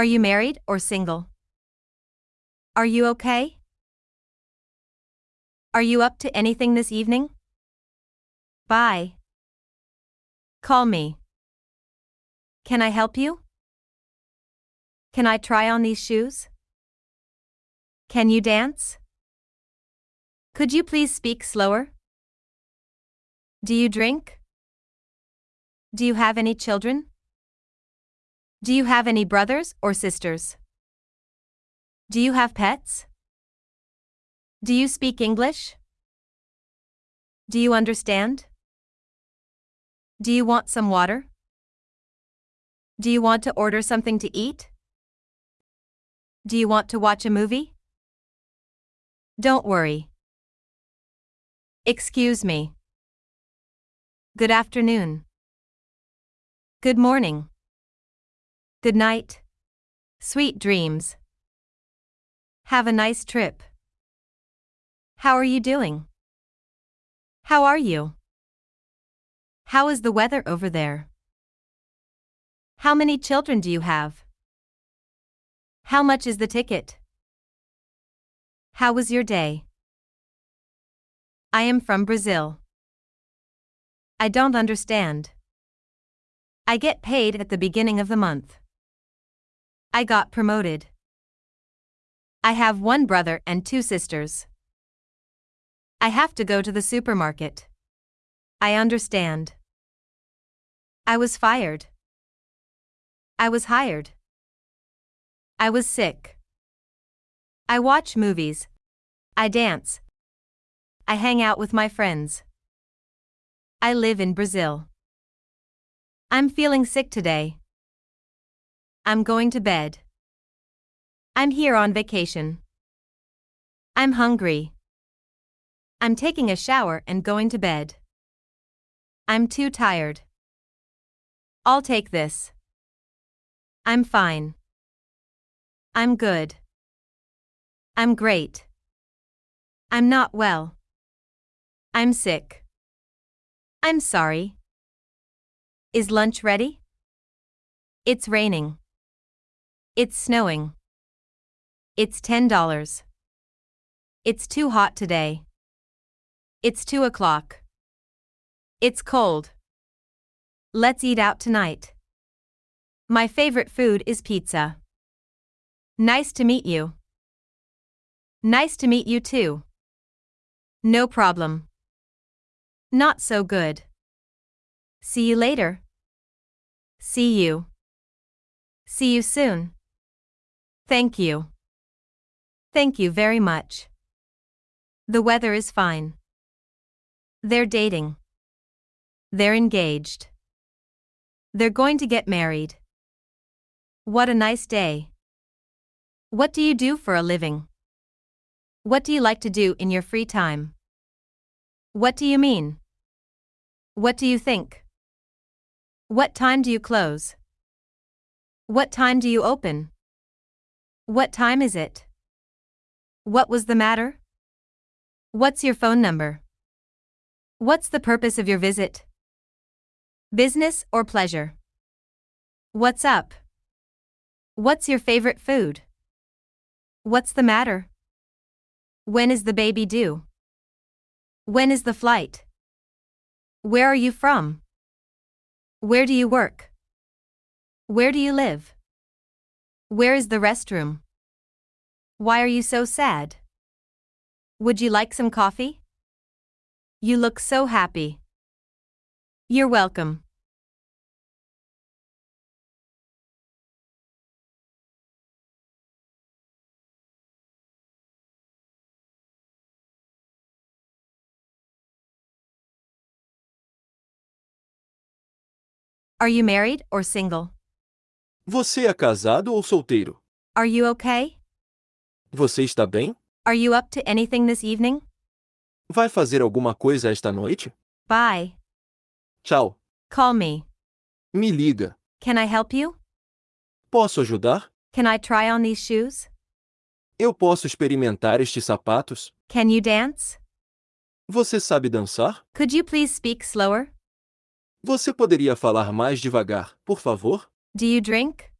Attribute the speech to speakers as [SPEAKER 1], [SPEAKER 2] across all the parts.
[SPEAKER 1] Are you married or single? Are you okay? Are you up to anything this evening? Bye. Call me. Can I help you? Can I try on these shoes? Can you dance? Could you please speak slower? Do you drink? Do you have any children? Do you have any brothers or sisters? Do you have pets? Do you speak English? Do you understand? Do you want some water? Do you want to order something to eat? Do you want to watch a movie? Don't worry. Excuse me. Good afternoon. Good morning. Good night. Sweet dreams. Have a nice trip. How are you doing? How are you? How is the weather over there? How many children do you have? How much is the ticket? How was your day? I am from Brazil. I don't understand. I get paid at the beginning of the month. I got promoted. I have one brother and two sisters. I have to go to the supermarket. I understand. I was fired. I was hired. I was sick. I watch movies. I dance. I hang out with my friends. I live in Brazil. I'm feeling sick today. I'm going to bed. I'm here on vacation. I'm hungry. I'm taking a shower and going to bed. I'm too tired. I'll take this. I'm fine. I'm good. I'm great. I'm not well. I'm sick. I'm sorry. Is lunch ready? It's raining. It's snowing. It's $10. It's too hot today. It's 2 o'clock. It's cold. Let's eat out tonight. My favorite food is pizza. Nice to meet you. Nice to meet you too. No problem. Not so good. See you later. See you. See you soon. Thank you. Thank you very much. The weather is fine. They're dating. They're engaged. They're going to get married. What a nice day. What do you do for a living? What do you like to do in your free time? What do you mean? What do you think? What time do you close? What time do you open? What time is it? What was the matter? What's your phone number? What's the purpose of your visit? Business or pleasure? What's up? What's your favorite food? What's the matter? When is the baby due? When is the flight? Where are you from? Where do you work? Where do you live? Where is the restroom? Why are you so sad? Would you like some coffee? You look so happy. You're welcome. Are you married or single?
[SPEAKER 2] Você é casado ou solteiro?
[SPEAKER 1] Are you okay?
[SPEAKER 2] Você está bem?
[SPEAKER 1] Are you up to anything this evening?
[SPEAKER 2] Vai fazer alguma coisa esta noite?
[SPEAKER 1] Bye.
[SPEAKER 2] Tchau.
[SPEAKER 1] Call me.
[SPEAKER 2] Me liga.
[SPEAKER 1] Can I help you?
[SPEAKER 2] Posso ajudar?
[SPEAKER 1] Can I try on these shoes?
[SPEAKER 2] Eu posso experimentar estes sapatos?
[SPEAKER 1] Can you dance?
[SPEAKER 2] Você sabe dançar?
[SPEAKER 1] Could you please speak slower?
[SPEAKER 2] Você poderia falar mais devagar, por favor?
[SPEAKER 1] Do you drink?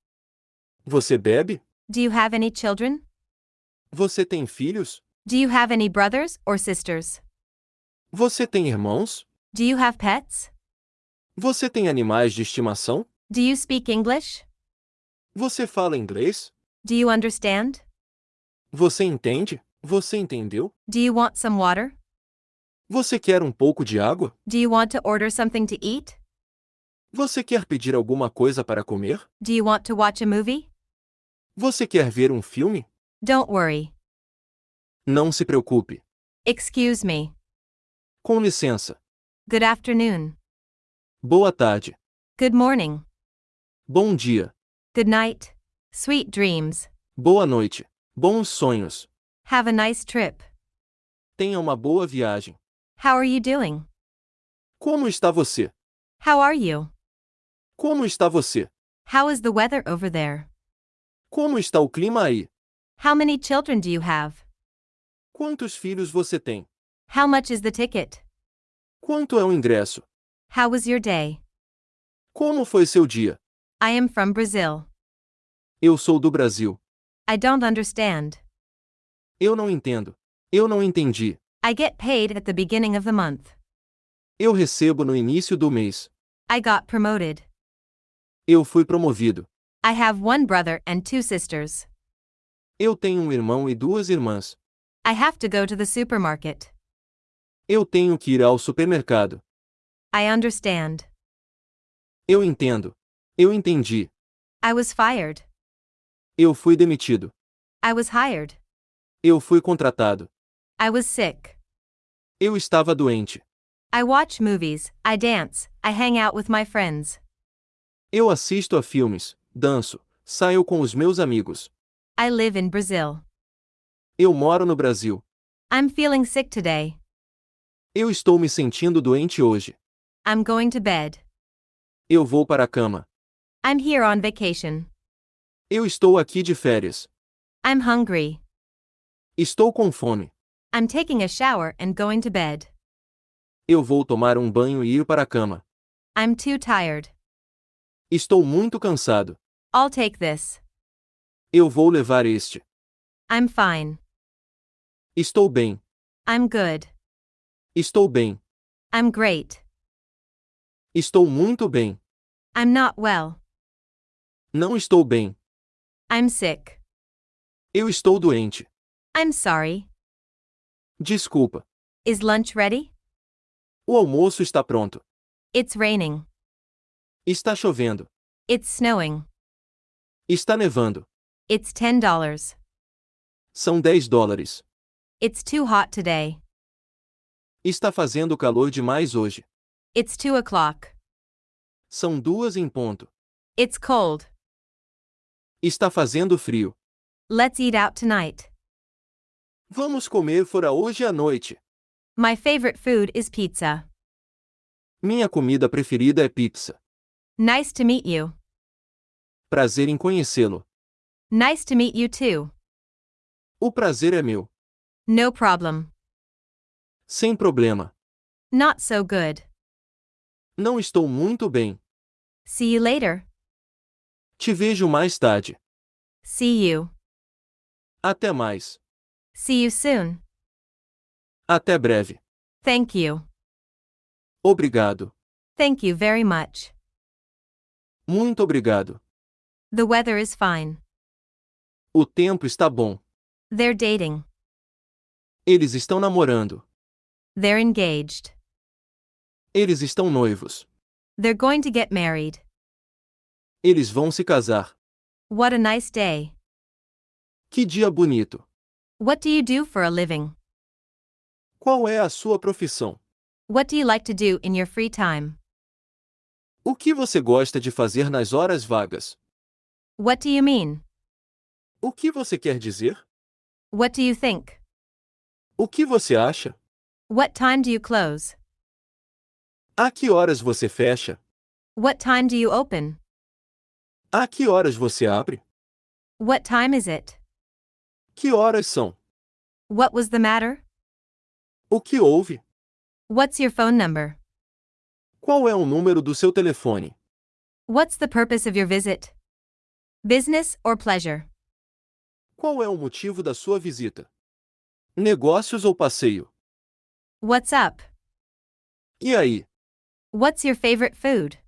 [SPEAKER 2] Você bebe?
[SPEAKER 1] Do you have any children?
[SPEAKER 2] Você tem filhos?
[SPEAKER 1] Do you have any brothers or sisters?
[SPEAKER 2] Você tem irmãos?
[SPEAKER 1] Do you have pets?
[SPEAKER 2] Você tem animais de estimação?
[SPEAKER 1] Do you speak English?
[SPEAKER 2] Você fala inglês?
[SPEAKER 1] Do you understand?
[SPEAKER 2] Você entende? Você entendeu?
[SPEAKER 1] Do you want some water?
[SPEAKER 2] Você quer um pouco de água?
[SPEAKER 1] Do you want to order something to eat?
[SPEAKER 2] Você quer pedir alguma coisa para comer?
[SPEAKER 1] Do you want to watch a movie?
[SPEAKER 2] Você quer ver um filme?
[SPEAKER 1] Don't worry.
[SPEAKER 2] Não se preocupe.
[SPEAKER 1] Excuse me.
[SPEAKER 2] Com licença.
[SPEAKER 1] Good afternoon.
[SPEAKER 2] Boa tarde.
[SPEAKER 1] Good morning.
[SPEAKER 2] Bom dia.
[SPEAKER 1] Good night. Sweet dreams.
[SPEAKER 2] Boa noite. Bons sonhos.
[SPEAKER 1] Have a nice trip.
[SPEAKER 2] Tenha uma boa viagem.
[SPEAKER 1] How are you doing?
[SPEAKER 2] Como está você?
[SPEAKER 1] How are you?
[SPEAKER 2] Como está você?
[SPEAKER 1] How is the weather over there?
[SPEAKER 2] Como está o clima aí?
[SPEAKER 1] How many children do you have?
[SPEAKER 2] Quantos filhos você tem?
[SPEAKER 1] How much is the ticket?
[SPEAKER 2] Quanto é o ingresso?
[SPEAKER 1] How was your day?
[SPEAKER 2] Como foi seu dia?
[SPEAKER 1] I am from Brazil.
[SPEAKER 2] Eu sou do Brasil.
[SPEAKER 1] I don't understand.
[SPEAKER 2] Eu não entendo. Eu não entendi.
[SPEAKER 1] I get paid at the beginning of the month.
[SPEAKER 2] Eu recebo no início do mês.
[SPEAKER 1] I got promoted.
[SPEAKER 2] Eu fui promovido.
[SPEAKER 1] I have one brother and two sisters.
[SPEAKER 2] Eu tenho um irmão e duas irmãs.
[SPEAKER 1] I have to go to the supermarket.
[SPEAKER 2] Eu tenho que ir ao supermercado.
[SPEAKER 1] I understand.
[SPEAKER 2] Eu entendo. Eu entendi.
[SPEAKER 1] I was fired.
[SPEAKER 2] Eu fui demitido.
[SPEAKER 1] I was hired.
[SPEAKER 2] Eu fui contratado.
[SPEAKER 1] I was sick.
[SPEAKER 2] Eu estava doente.
[SPEAKER 1] I watch movies, I dance, I hang out with my friends.
[SPEAKER 2] Eu assisto a filmes, danço, saio com os meus amigos.
[SPEAKER 1] I live in Brazil.
[SPEAKER 2] Eu moro no Brasil.
[SPEAKER 1] I'm feeling sick today.
[SPEAKER 2] Eu estou me sentindo doente hoje.
[SPEAKER 1] I'm going to bed.
[SPEAKER 2] Eu vou para a cama.
[SPEAKER 1] I'm here on vacation.
[SPEAKER 2] Eu estou aqui de férias.
[SPEAKER 1] I'm hungry.
[SPEAKER 2] Estou com fome.
[SPEAKER 1] I'm taking a shower and going to bed.
[SPEAKER 2] Eu vou tomar um banho e ir para a cama.
[SPEAKER 1] I'm too tired.
[SPEAKER 2] Estou muito cansado.
[SPEAKER 1] I'll take this.
[SPEAKER 2] Eu vou levar este.
[SPEAKER 1] I'm fine.
[SPEAKER 2] Estou bem.
[SPEAKER 1] I'm good.
[SPEAKER 2] Estou bem.
[SPEAKER 1] I'm great.
[SPEAKER 2] Estou muito bem.
[SPEAKER 1] I'm not well.
[SPEAKER 2] Não estou bem.
[SPEAKER 1] I'm sick.
[SPEAKER 2] Eu estou doente.
[SPEAKER 1] I'm sorry.
[SPEAKER 2] Desculpa.
[SPEAKER 1] Is lunch ready?
[SPEAKER 2] O almoço está pronto.
[SPEAKER 1] It's raining.
[SPEAKER 2] Está chovendo.
[SPEAKER 1] It's snowing.
[SPEAKER 2] Está nevando.
[SPEAKER 1] It's $10.
[SPEAKER 2] São 10 dólares.
[SPEAKER 1] It's too hot today.
[SPEAKER 2] Está fazendo calor demais hoje.
[SPEAKER 1] It's 2 o'clock.
[SPEAKER 2] São duas em ponto.
[SPEAKER 1] It's cold.
[SPEAKER 2] Está fazendo frio.
[SPEAKER 1] Let's eat out tonight.
[SPEAKER 2] Vamos comer fora hoje à noite.
[SPEAKER 1] My favorite food is pizza.
[SPEAKER 2] Minha comida preferida é pizza.
[SPEAKER 1] Nice to meet you.
[SPEAKER 2] Prazer em conhecê-lo.
[SPEAKER 1] Nice to meet you too.
[SPEAKER 2] O prazer é meu.
[SPEAKER 1] No problem.
[SPEAKER 2] Sem problema.
[SPEAKER 1] Not so good.
[SPEAKER 2] Não estou muito bem.
[SPEAKER 1] See you later.
[SPEAKER 2] Te vejo mais tarde.
[SPEAKER 1] See you.
[SPEAKER 2] Até mais.
[SPEAKER 1] See you soon.
[SPEAKER 2] Até breve.
[SPEAKER 1] Thank you.
[SPEAKER 2] Obrigado.
[SPEAKER 1] Thank you very much.
[SPEAKER 2] Muito obrigado.
[SPEAKER 1] The weather is fine.
[SPEAKER 2] O tempo está bom.
[SPEAKER 1] They're dating.
[SPEAKER 2] Eles estão namorando.
[SPEAKER 1] They're engaged.
[SPEAKER 2] Eles estão noivos.
[SPEAKER 1] They're going to get married.
[SPEAKER 2] Eles vão se casar.
[SPEAKER 1] What a nice day.
[SPEAKER 2] Que dia bonito.
[SPEAKER 1] What do you do for a living?
[SPEAKER 2] Qual é a sua profissão?
[SPEAKER 1] What do you like to do in your free time?
[SPEAKER 2] O que você gosta de fazer nas horas vagas?
[SPEAKER 1] What do you mean?
[SPEAKER 2] O que você quer dizer?
[SPEAKER 1] What do you think?
[SPEAKER 2] O que você acha?
[SPEAKER 1] What time do you close?
[SPEAKER 2] A que horas você fecha?
[SPEAKER 1] What time do you open?
[SPEAKER 2] A que horas você abre?
[SPEAKER 1] What time is it?
[SPEAKER 2] Que horas são?
[SPEAKER 1] What was the matter?
[SPEAKER 2] O que houve?
[SPEAKER 1] What's your phone number?
[SPEAKER 2] Qual é o número do seu telefone?
[SPEAKER 1] What's the purpose of your visit? Business or pleasure?
[SPEAKER 2] Qual é o motivo da sua visita? Negócios ou passeio?
[SPEAKER 1] What's up?
[SPEAKER 2] E aí?
[SPEAKER 1] What's your favorite food?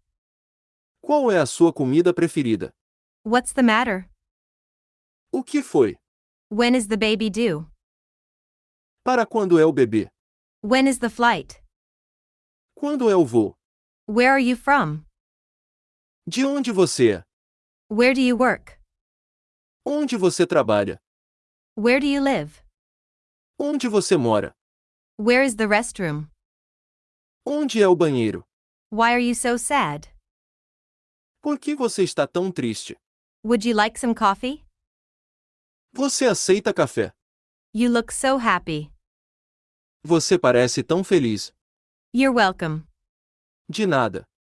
[SPEAKER 2] Qual é a sua comida preferida?
[SPEAKER 1] What's the matter?
[SPEAKER 2] O que foi?
[SPEAKER 1] When is the baby due?
[SPEAKER 2] Para quando é o bebê?
[SPEAKER 1] When is the flight?
[SPEAKER 2] Quando é o voo?
[SPEAKER 1] Where are you from?
[SPEAKER 2] De onde você é?
[SPEAKER 1] Where do you work?
[SPEAKER 2] Onde você trabalha?
[SPEAKER 1] Where do you live?
[SPEAKER 2] Onde você mora?
[SPEAKER 1] Where is the restroom?
[SPEAKER 2] Onde é o banheiro?
[SPEAKER 1] Why are you so sad?
[SPEAKER 2] Por que você está tão triste?
[SPEAKER 1] Would you like some coffee?
[SPEAKER 2] Você aceita café?
[SPEAKER 1] You look so happy.
[SPEAKER 2] Você parece tão feliz.
[SPEAKER 1] You're welcome.
[SPEAKER 2] De nada.